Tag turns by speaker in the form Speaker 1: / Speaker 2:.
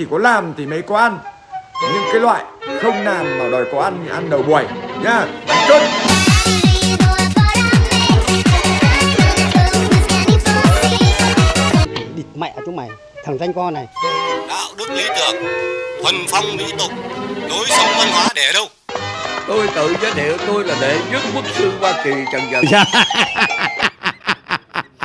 Speaker 1: chỉ có làm thì mới có ăn. Nhưng cái loại không làm mà đòi có ăn thì ăn đầu buổi nhá chốt
Speaker 2: địt mẹ chúng mày thằng danh con này.
Speaker 3: Đạo đức lý tưởng thuần phong mỹ tục lối sống văn hóa để đâu?
Speaker 4: Tôi tự giới thiệu tôi là đệ nhất quốc sư hoa kỳ trần dần